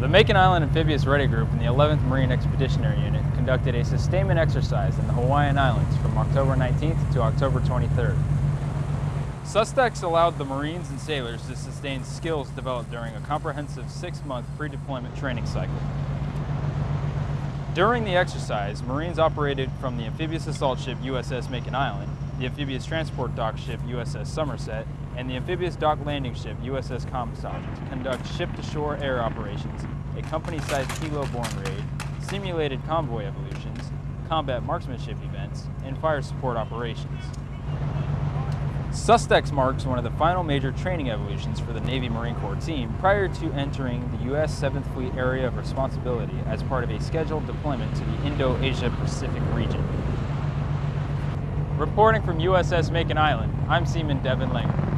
The Makin Island Amphibious Ready Group and the 11th Marine Expeditionary Unit conducted a sustainment exercise in the Hawaiian Islands from October 19th to October 23rd. SUSTEX allowed the Marines and sailors to sustain skills developed during a comprehensive six-month pre-deployment training cycle. During the exercise, Marines operated from the amphibious assault ship USS Makin Island, the amphibious transport dock ship USS Somerset, and the amphibious dock landing ship USS Comstock to conduct ship-to-shore air operations, a company-sized helo-borne raid, simulated convoy evolutions, combat marksmanship events, and fire support operations. SUSTEX marks one of the final major training evolutions for the Navy Marine Corps team prior to entering the U.S. 7th Fleet Area of Responsibility as part of a scheduled deployment to the Indo-Asia Pacific region. Reporting from USS Makin Island, I'm Seaman Devin Langer.